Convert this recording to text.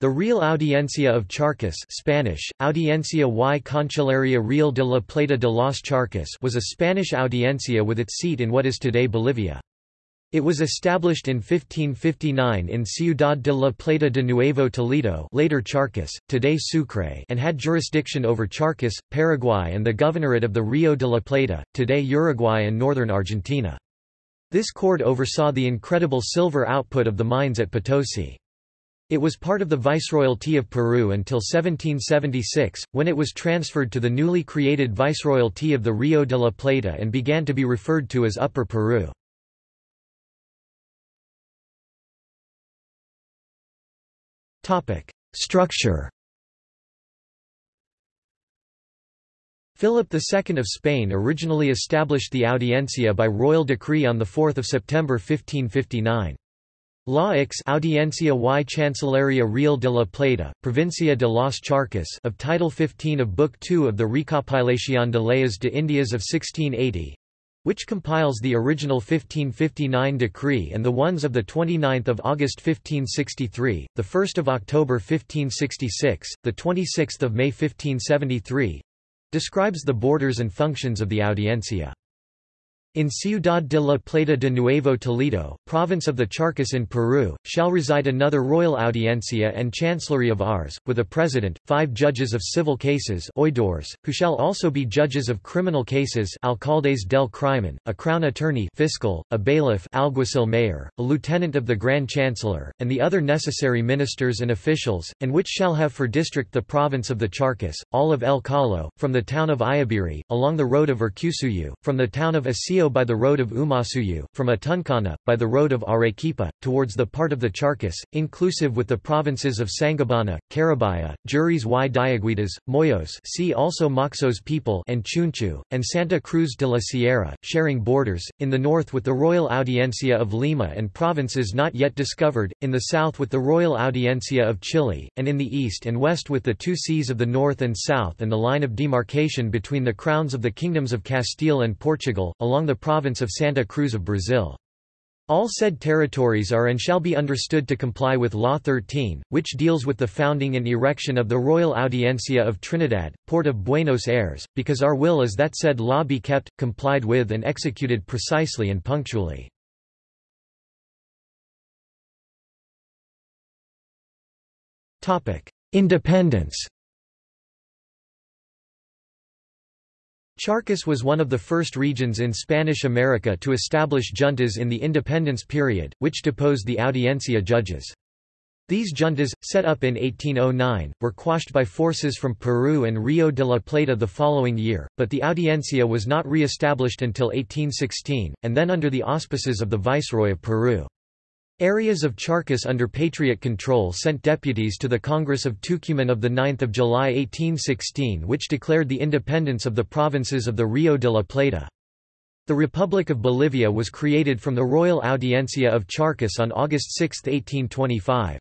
The Real Audiencia of Charcas Spanish, Audiencia y Cancillería Real de la Plata de los Charcas was a Spanish audiencia with its seat in what is today Bolivia. It was established in 1559 in Ciudad de la Plata de Nuevo Toledo later Charcas, today Sucre and had jurisdiction over Charcas, Paraguay and the governorate of the Rio de la Plata, today Uruguay and northern Argentina. This court oversaw the incredible silver output of the mines at Potosi. It was part of the Viceroyalty of Peru until 1776, when it was transferred to the newly created Viceroyalty of the Rio de la Plata and began to be referred to as Upper Peru. Structure Philip II of Spain originally established the Audiencia by royal decree on 4 September 1559. La Ix Audiencia y Chancillería Real de la Plata, Provincia de los Charcas of Title 15 of Book 2 of the Recopilación de Leyes de Indias of 1680 which compiles the original 1559 decree and the ones of 29 August 1563, 1 of October 1566, 26 May 1573 describes the borders and functions of the Audiencia. In Ciudad de la Plata de Nuevo Toledo, province of the Charcas in Peru, shall reside another royal audiencia and chancellery of Ars, with a president, five judges of civil cases oidores, who shall also be judges of criminal cases alcaldes del crimen, a crown attorney fiscal, a bailiff alguacil mayor, a lieutenant of the grand chancellor, and the other necessary ministers and officials, and which shall have for district the province of the Charcas, all of El Calo, from the town of Ayaviri, along the road of Urcusuyu, from the town of By the road of Umasuyu, from Atuncana, by the road of Arequipa, towards the part of the Charcas, inclusive with the provinces of Sangabana, Carabaya, Juris y Diaguitas, Moyos see also Moxos people and Chunchu, and Santa Cruz de la Sierra, sharing borders, in the north with the Royal Audiencia of Lima and provinces not yet discovered, in the south with the Royal Audiencia of Chile, and in the east and west with the two seas of the north and south and the line of demarcation between the crowns of the kingdoms of Castile and Portugal, along the province of Santa Cruz of Brazil. All said territories are and shall be understood to comply with Law 13, which deals with the founding and erection of the Royal Audiencia of Trinidad, Port of Buenos Aires, because our will is that said law be kept, complied with and executed precisely and punctually. Independence Charcas was one of the first regions in Spanish America to establish juntas in the independence period, which deposed the audiencia judges. These juntas, set up in 1809, were quashed by forces from Peru and Rio de la Plata the following year, but the audiencia was not re-established until 1816, and then under the auspices of the Viceroy of Peru. Areas of Charcas under Patriot control sent deputies to the Congress of Tucumán of 9 July 1816 which declared the independence of the provinces of the Rio de la Plata. The Republic of Bolivia was created from the Royal Audiencia of Charcas on August 6, 1825.